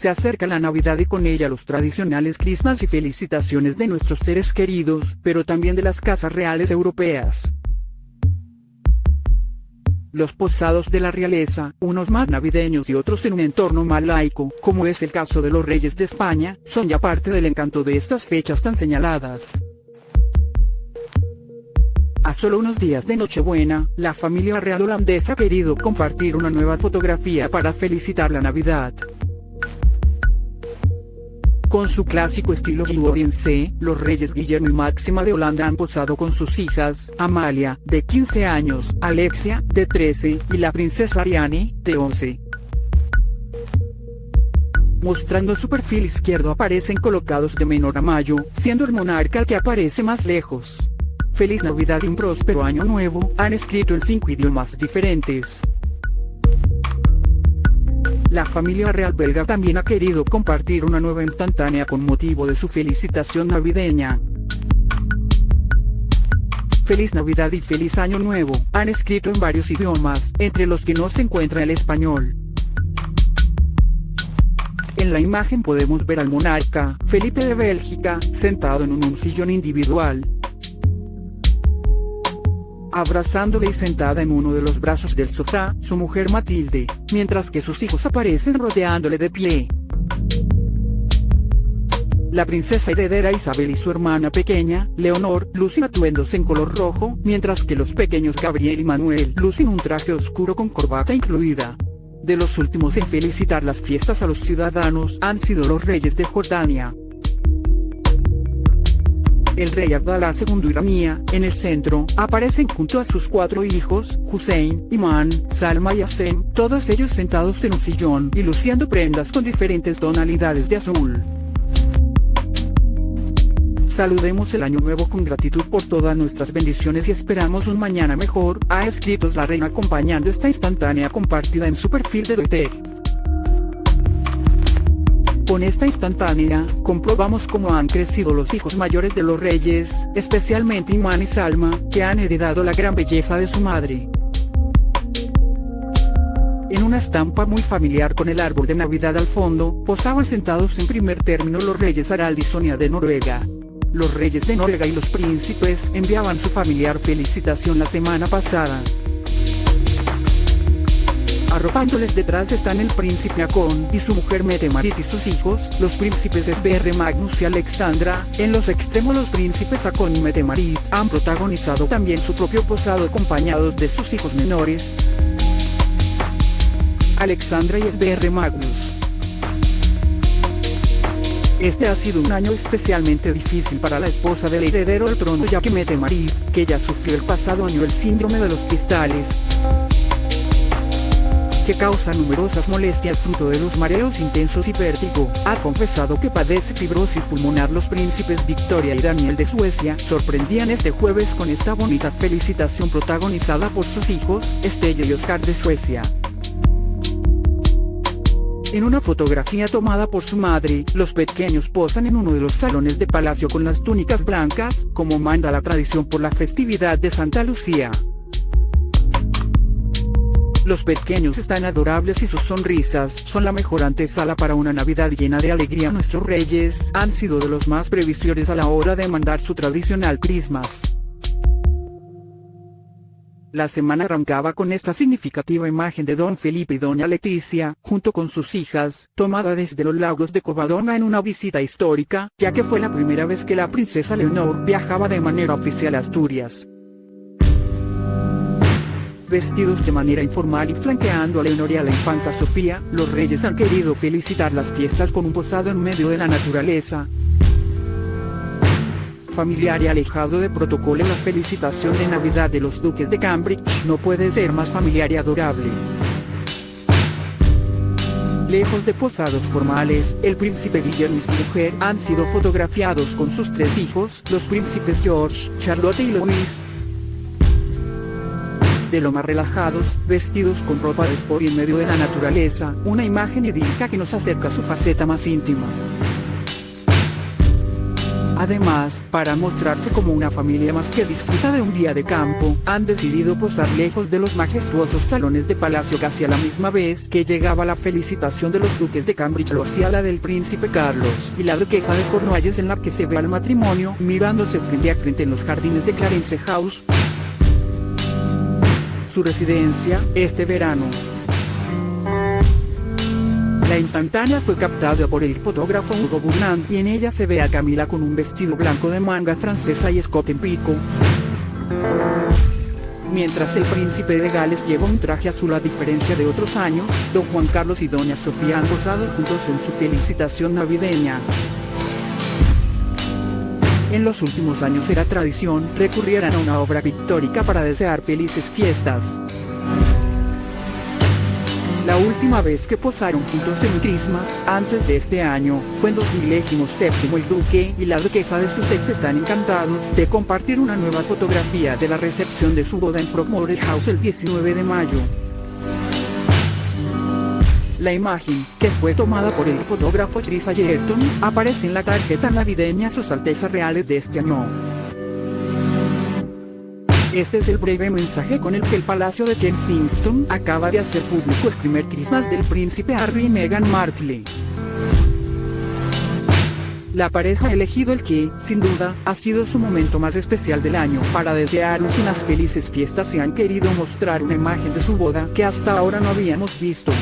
se acerca la Navidad y con ella los tradicionales crismas y felicitaciones de nuestros seres queridos, pero también de las casas reales europeas. Los posados de la realeza, unos más navideños y otros en un entorno más laico, como es el caso de los reyes de España, son ya parte del encanto de estas fechas tan señaladas. A solo unos días de Nochebuena, la familia real holandesa ha querido compartir una nueva fotografía para felicitar la Navidad. Con su clásico estilo Gloriense, los reyes Guillermo y Máxima de Holanda han posado con sus hijas, Amalia, de 15 años, Alexia, de 13, y la princesa Ariane, de 11. Mostrando su perfil izquierdo aparecen colocados de menor a mayo, siendo el monarca el que aparece más lejos. Feliz Navidad y un próspero año nuevo, han escrito en cinco idiomas diferentes. La familia real belga también ha querido compartir una nueva instantánea con motivo de su felicitación navideña. Feliz Navidad y Feliz Año Nuevo, han escrito en varios idiomas, entre los que no se encuentra el español. En la imagen podemos ver al monarca, Felipe de Bélgica, sentado en un sillón individual, abrazándole y sentada en uno de los brazos del sofá, su mujer Matilde, mientras que sus hijos aparecen rodeándole de pie. La princesa heredera Isabel y su hermana pequeña, Leonor, lucen atuendos en color rojo, mientras que los pequeños Gabriel y Manuel lucen un traje oscuro con corbata incluida. De los últimos en felicitar las fiestas a los ciudadanos han sido los reyes de Jordania, el rey Abdalá II Iramía, en el centro, aparecen junto a sus cuatro hijos, Hussein, Imán, Salma y Hasem, todos ellos sentados en un sillón y luciendo prendas con diferentes tonalidades de azul. Saludemos el año nuevo con gratitud por todas nuestras bendiciones y esperamos un mañana mejor, ha escrito la reina acompañando esta instantánea compartida en su perfil de Twitter. Con esta instantánea, comprobamos cómo han crecido los hijos mayores de los reyes, especialmente Imán y Salma, que han heredado la gran belleza de su madre. En una estampa muy familiar con el árbol de Navidad al fondo, posaban sentados en primer término los reyes Harald y Sonia de Noruega. Los reyes de Noruega y los príncipes enviaban su familiar felicitación la semana pasada. Arropándoles detrás están el príncipe Acon y su mujer Metemarit y sus hijos, los príncipes Sverre Magnus y Alexandra, en los extremos los príncipes Acon y Metemarit han protagonizado también su propio posado acompañados de sus hijos menores, Alexandra y Sverre Magnus. Este ha sido un año especialmente difícil para la esposa del heredero al trono ya que Metemarit, que ya sufrió el pasado año el síndrome de los cristales, que causa numerosas molestias fruto de los mareos intensos y vértigo, ha confesado que padece fibrosis pulmonar. Los príncipes Victoria y Daniel de Suecia sorprendían este jueves con esta bonita felicitación protagonizada por sus hijos, Estella y Oscar de Suecia. En una fotografía tomada por su madre, los pequeños posan en uno de los salones de palacio con las túnicas blancas, como manda la tradición por la festividad de Santa Lucía. Los pequeños están adorables y sus sonrisas son la mejor antesala para una Navidad llena de alegría. Nuestros reyes han sido de los más previsores a la hora de mandar su tradicional Christmas. La semana arrancaba con esta significativa imagen de Don Felipe y Doña Leticia, junto con sus hijas, tomada desde los lagos de Covadonga en una visita histórica, ya que fue la primera vez que la princesa Leonor viajaba de manera oficial a Asturias vestidos de manera informal y flanqueando a Leonor y a la infanta Sofía, los reyes han querido felicitar las fiestas con un posado en medio de la naturaleza. Familiar y alejado de protocolo la felicitación de Navidad de los duques de Cambridge no puede ser más familiar y adorable. Lejos de posados formales, el príncipe Guillermo y su mujer han sido fotografiados con sus tres hijos, los príncipes George, Charlotte y Louis, de lo más relajados, vestidos con ropa de sport y en medio de la naturaleza, una imagen idílica que nos acerca a su faceta más íntima. Además, para mostrarse como una familia más que disfruta de un día de campo, han decidido posar lejos de los majestuosos salones de palacio casi a la misma vez que llegaba la felicitación de los duques de Cambridge lo hacía la del príncipe Carlos y la duquesa de Cornualles en la que se ve al matrimonio mirándose frente a frente en los jardines de Clarence House, su residencia, este verano. La instantánea fue captada por el fotógrafo Hugo Burnand y en ella se ve a Camila con un vestido blanco de manga francesa y escote en pico. Mientras el príncipe de Gales lleva un traje azul a diferencia de otros años, don Juan Carlos y doña Sofía han gozado juntos en su felicitación navideña. En los últimos años era tradición recurrieran a una obra pictórica para desear felices fiestas. La última vez que posaron juntos en Christmas, antes de este año, fue en 2017 el duque y la duquesa de Sussex están encantados de compartir una nueva fotografía de la recepción de su boda en Frogmore House el 19 de mayo. La imagen, que fue tomada por el fotógrafo Chris Ayerton, aparece en la tarjeta navideña Sus Altezas Reales de este año. Este es el breve mensaje con el que el Palacio de Kensington acaba de hacer público el primer Christmas del príncipe Harry y Meghan Markle. La pareja ha elegido el que, sin duda, ha sido su momento más especial del año para desearnos unas felices fiestas y han querido mostrar una imagen de su boda que hasta ahora no habíamos visto.